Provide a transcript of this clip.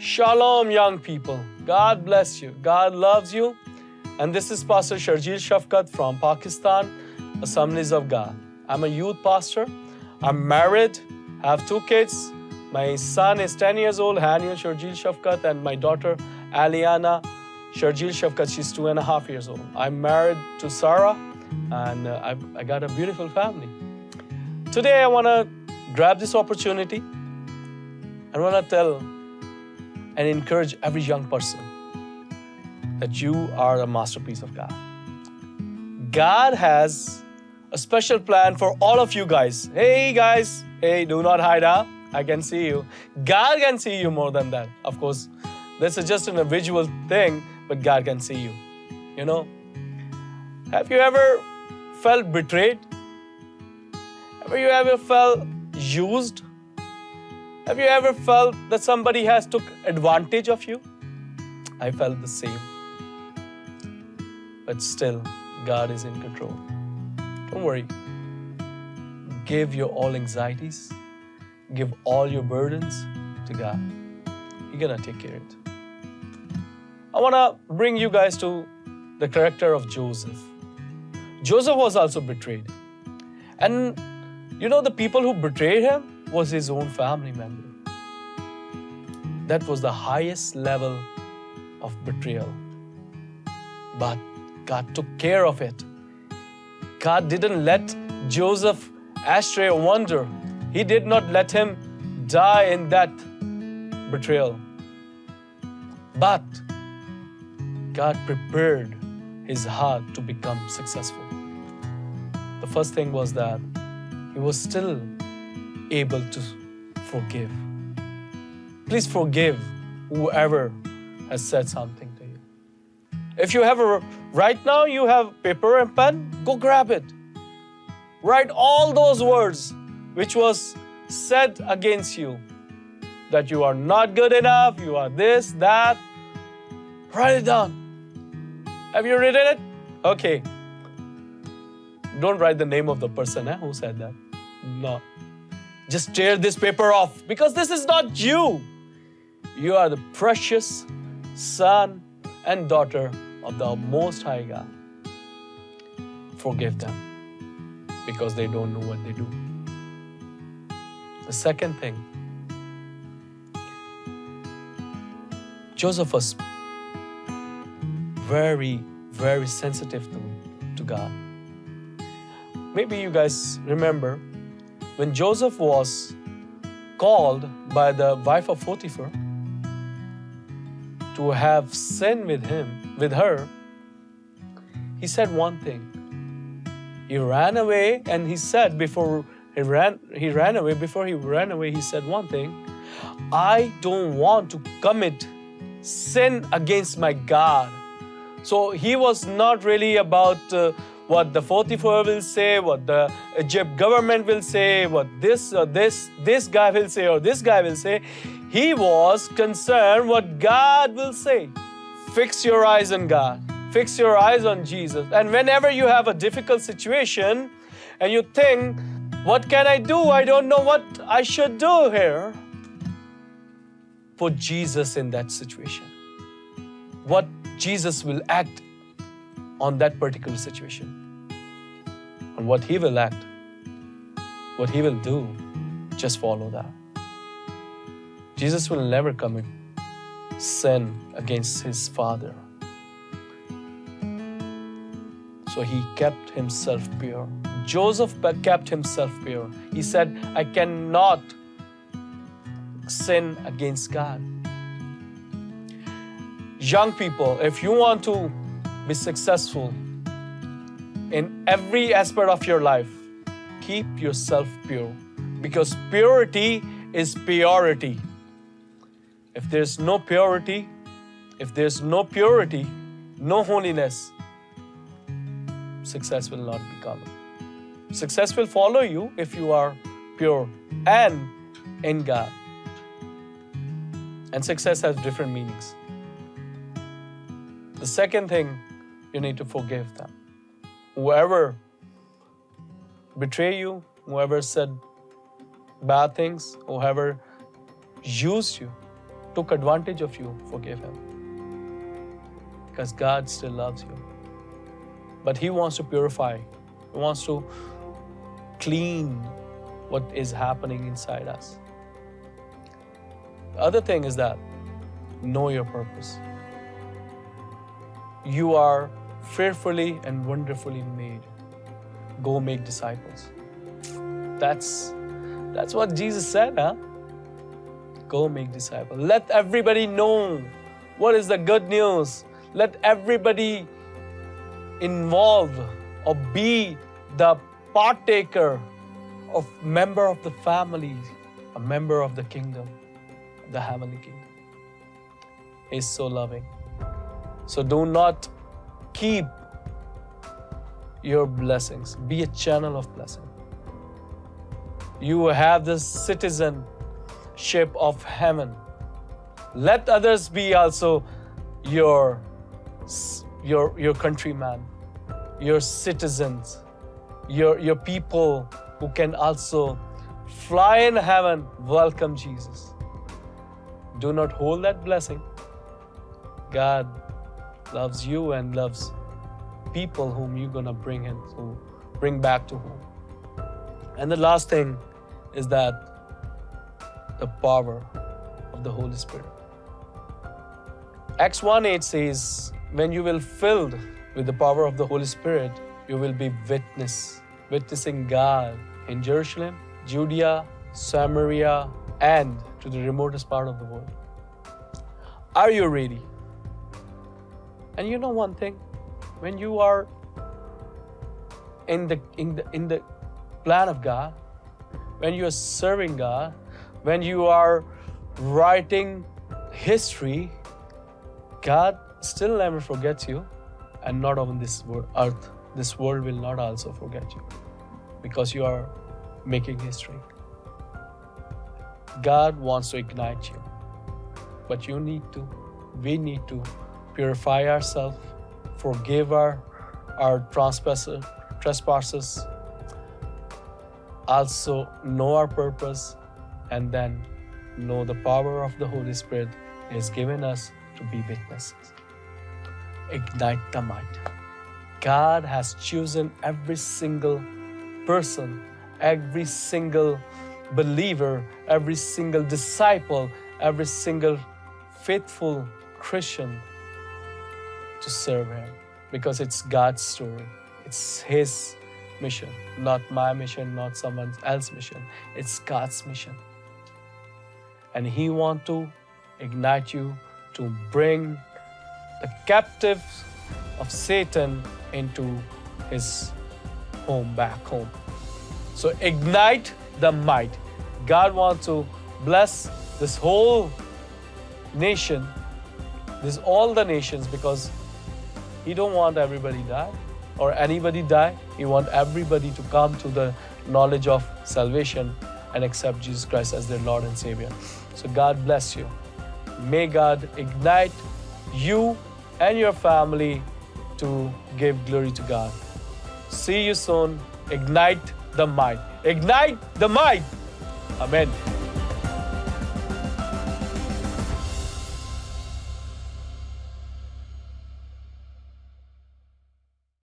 Shalom, young people. God bless you. God loves you. And this is Pastor Sharjeel Shafkat from Pakistan, Assemblies of God. I'm a youth pastor. I'm married, have two kids. My son is 10 years old, Haniel Sharjeel Shafkat, and my daughter, Aliana Sharjeel Shafkat. She's two and a half years old. I'm married to Sarah, and uh, I've, I got a beautiful family. Today, I want to grab this opportunity. I want to tell and encourage every young person that you are a masterpiece of God. God has a special plan for all of you guys. Hey, guys, hey, do not hide, huh? I can see you. God can see you more than that. Of course, this is just an visual thing, but God can see you. You know? Have you ever felt betrayed? Have you ever felt used? Have you ever felt that somebody has took advantage of you? I felt the same. But still, God is in control. Don't worry. Give your all anxieties, give all your burdens to God. He's gonna take care of it. I wanna bring you guys to the character of Joseph. Joseph was also betrayed. And you know the people who betrayed him was his own family member. That was the highest level of betrayal. But God took care of it. God didn't let Joseph astray wander. He did not let him die in that betrayal. But God prepared his heart to become successful. The first thing was that he was still able to forgive. Please forgive whoever has said something to you. If you have a right now, you have paper and pen, go grab it. Write all those words which was said against you that you are not good enough, you are this, that. Write it down. Have you written it? Okay. Don't write the name of the person eh, who said that. No. Just tear this paper off because this is not you. You are the precious son and daughter of the Most High God. Forgive them because they don't know what they do. The second thing, Joseph was very, very sensitive to, to God. Maybe you guys remember when Joseph was called by the wife of Potiphar to have sin with him, with her, he said one thing. He ran away and he said before he ran, he ran away, before he ran away, he said one thing. I don't want to commit sin against my God. So he was not really about uh, what the 44 will say, what the Egypt government will say, what this or this, this guy will say or this guy will say. He was concerned what God will say. Fix your eyes on God. Fix your eyes on Jesus. And whenever you have a difficult situation and you think, what can I do? I don't know what I should do here. Put Jesus in that situation. What Jesus will act on that particular situation. On what He will act, what He will do, just follow that. Jesus will never commit sin against His Father. So He kept Himself pure. Joseph kept himself pure. He said, I cannot sin against God. Young people, if you want to be successful in every aspect of your life, keep yourself pure because purity is purity. If there's no purity, if there's no purity, no holiness, success will not be coming. Success will follow you if you are pure and in God. And success has different meanings. The second thing, you need to forgive them. Whoever betrayed you, whoever said bad things, whoever used you, took advantage of you, forgive him. Because God still loves you. But He wants to purify, He wants to clean what is happening inside us. The other thing is that know your purpose. You are fearfully and wonderfully made. Go make disciples. That's that's what Jesus said, huh? Go make disciples. Let everybody know what is the good news. Let everybody involve or be the partaker of member of the family, a member of the kingdom, the heavenly kingdom. He's so loving. So do not keep your blessings. Be a channel of blessing. You have the citizenship of heaven. Let others be also your, your, your countryman, your citizens, your, your people who can also fly in heaven, welcome Jesus. Do not hold that blessing. God loves you and loves people whom you're gonna bring him to bring back to home. And the last thing is that the power of the Holy Spirit. Acts 1 8 says, When you will filled with the power of the Holy Spirit, you will be witness, witnessing God in Jerusalem, Judea, Samaria, and to the remotest part of the world. Are you ready? And you know one thing, when you are in the in the in the plan of God, when you are serving God, when you are writing history, God still never forgets you, and not on this earth. This world will not also forget you because you are making history. God wants to ignite you, but you need to, we need to purify ourselves, forgive our, our trespasses, also know our purpose, and then know the power of the Holy Spirit is given us to be witnesses. Ignite the mind. God has chosen every single person, every single believer, every single disciple, every single faithful Christian to serve Him because it's God's story. It's His mission, not my mission, not someone else's mission. It's God's mission. And He wants to ignite you to bring the captives of Satan into his home, back home. So ignite the might. God wants to bless this whole nation, this all the nations, because He don't want everybody die or anybody die. He want everybody to come to the knowledge of salvation and accept Jesus Christ as their Lord and Savior. So God bless you. May God ignite you and your family to give glory to God. See you soon. Ignite the might. Ignite the might. Amen.